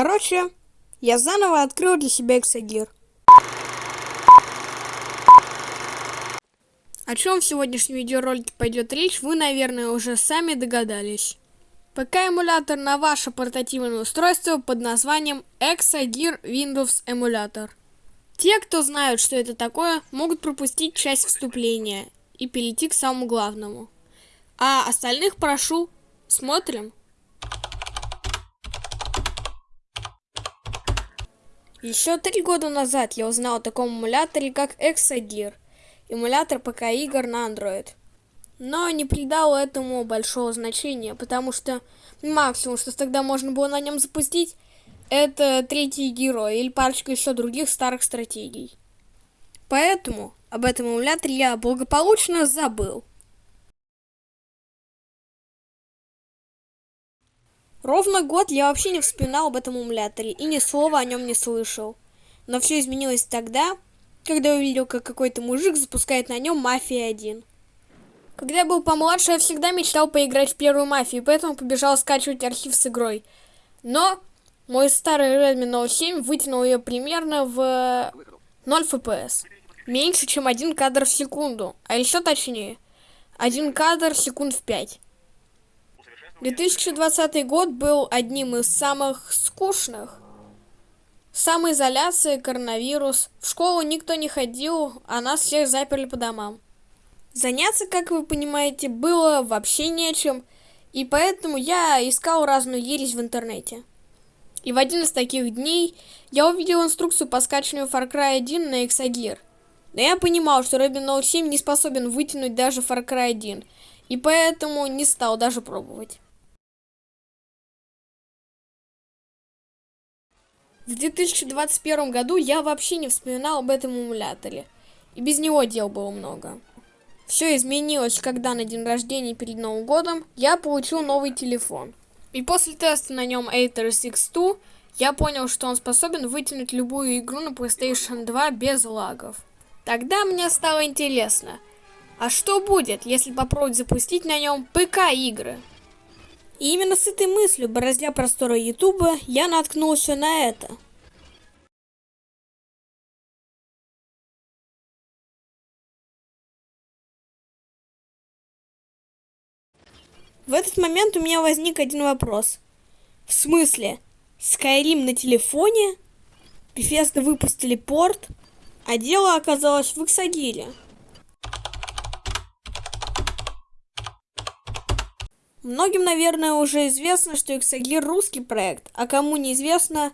Короче, я заново открыл для себя Exagir. О чем в сегодняшнем видеоролике пойдет речь, вы, наверное, уже сами догадались. ПК-эмулятор на ваше портативное устройство под названием Exagir Windows Emulator. Те, кто знают, что это такое, могут пропустить часть вступления и перейти к самому главному. А остальных прошу, смотрим. Еще три года назад я узнал о таком эмуляторе, как Exagir, эмулятор ПК-игр на Android. Но не придал этому большого значения, потому что максимум, что тогда можно было на нем запустить, это третий герой или парочка еще других старых стратегий. Поэтому об этом эмуляторе я благополучно забыл. Ровно год я вообще не вспоминал об этом эмуляторе и ни слова о нем не слышал. Но все изменилось тогда, когда увидел, как какой-то мужик запускает на нем Мафия 1. Когда я был помладше, я всегда мечтал поиграть в первую Мафию, поэтому побежал скачивать архив с игрой. Но мой старый Redmi Note 7 вытянул ее примерно в 0 FPS. Меньше, чем один кадр в секунду, а еще точнее, один кадр секунд в 5. 2020 год был одним из самых скучных. Самоизоляция, коронавирус. В школу никто не ходил, а нас всех заперли по домам. Заняться, как вы понимаете, было вообще нечем, и поэтому я искал разную ересь в интернете. И в один из таких дней я увидел инструкцию по скачиванию Far Cry 1 на Exagir. Но я понимал, что Redmi Note 7 не способен вытянуть даже Far Cry 1, и поэтому не стал даже пробовать. В 2021 году я вообще не вспоминал об этом эмуляторе. И без него дел было много. Все изменилось, когда на день рождения перед Новым годом я получил новый телефон. И после теста на нем Aether X2 я понял, что он способен вытянуть любую игру на PlayStation 2 без лагов. Тогда мне стало интересно, а что будет, если попробовать запустить на нем ПК-игры? И именно с этой мыслью, бороздя просторы Ютуба, я наткнулся на это. В этот момент у меня возник один вопрос. В смысле? Skyrim на телефоне? Bethesda выпустили порт, а дело оказалось в Иксагире. Многим, наверное, уже известно, что Exagir русский проект, а кому неизвестно,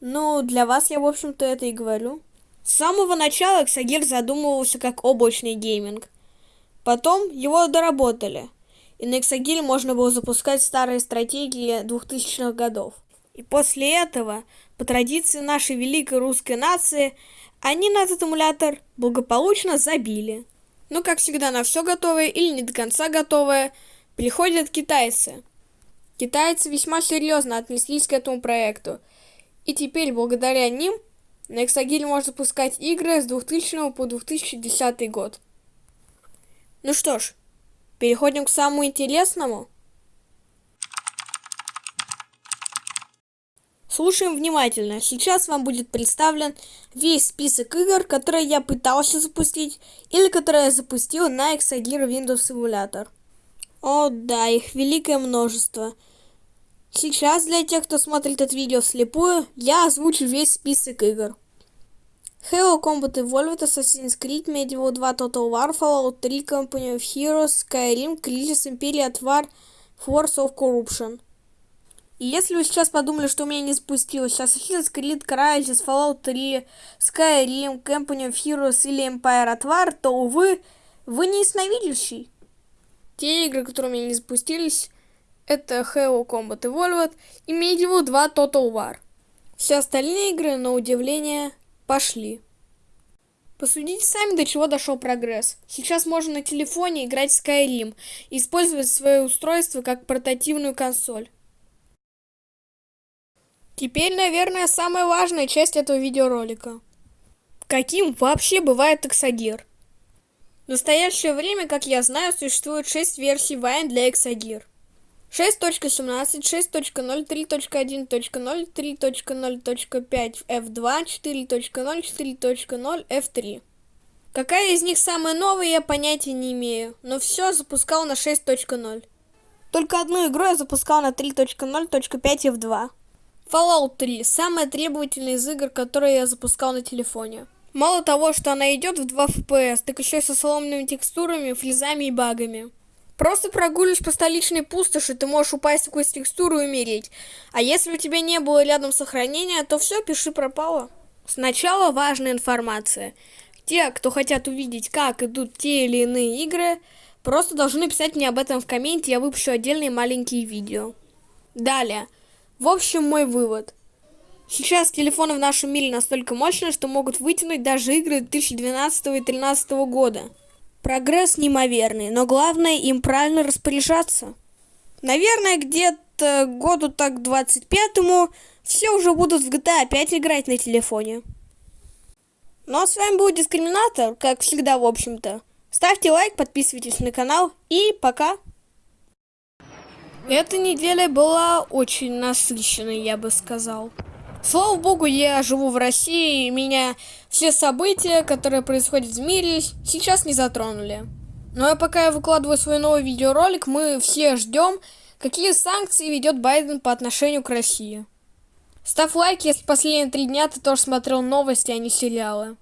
ну, для вас я, в общем-то, это и говорю. С самого начала Exagir задумывался как облачный гейминг. Потом его доработали, и на Exagir можно было запускать старые стратегии 2000-х годов. И после этого, по традиции нашей великой русской нации, они на этот эмулятор благополучно забили. Ну, как всегда, на все готовое или не до конца готовое – Приходят китайцы. Китайцы весьма серьезно отнеслись к этому проекту. И теперь, благодаря ним, на Exagil можно запускать игры с 2000 по 2010 год. Ну что ж, переходим к самому интересному. Слушаем внимательно. Сейчас вам будет представлен весь список игр, которые я пытался запустить или которые я запустил на Exagir Windows Simulator. О, да, их великое множество. Сейчас для тех, кто смотрит это видео вслепую, я озвучу весь список игр. Halo Combat Evolved, Assassin's Creed, Medieval 2, Total War, Fallout 3, Company of Heroes, Skyrim, Crisis, Imperia, War, Force of Corruption. И если вы сейчас подумали, что у меня не спустилось Assassin's Creed, Crysis, Fallout 3, Skyrim, Company of Heroes или Empire at War, то, увы, вы не ясновидящий. Те игры, которые у меня не запустились, это Halo Combat Evolved и Medieval 2 Total War. Все остальные игры, на удивление, пошли. Посудите сами, до чего дошел прогресс. Сейчас можно на телефоне играть в Skyrim и использовать свое устройство как портативную консоль. Теперь, наверное, самая важная часть этого видеоролика. Каким вообще бывает Exagir? В настоящее время, как я знаю, существует 6 версий Wine для Exagir. 6.17, 6.0, 3.1.0, 3.0.5, F2, 4.0, 4.0, F3. Какая из них самая новая, я понятия не имею, но все запускал на 6.0. Только одну игру я запускал на 3.0.5 F2. Fallout 3 – самая требовательная из игр, которые я запускал на телефоне. Мало того, что она идет в 2 FPS, так еще и со сломанными текстурами, флизами и багами. Просто прогуливаешь по столичной пустоши, ты можешь упасть в какую-то текстуру и умереть. А если у тебя не было рядом сохранения, то все, пиши пропало. Сначала важная информация. Те, кто хотят увидеть, как идут те или иные игры, просто должны писать мне об этом в комменте, я выпущу отдельные маленькие видео. Далее. В общем, мой вывод. Сейчас телефоны в нашем мире настолько мощные, что могут вытянуть даже игры 2012 и 2013 года. Прогресс неимоверный, но главное им правильно распоряжаться. Наверное, где-то году так 25-му все уже будут в GTA опять играть на телефоне. Ну а с вами был Дискриминатор, как всегда, в общем-то. Ставьте лайк, подписывайтесь на канал и пока! Эта неделя была очень насыщенной, я бы сказал. Слава богу, я живу в России, и меня все события, которые происходят в мире, сейчас не затронули. Ну, а пока я выкладываю свой новый видеоролик, мы все ждем, какие санкции ведет Байден по отношению к России. Ставь лайк, если последние три дня ты тоже смотрел новости, а не сериалы.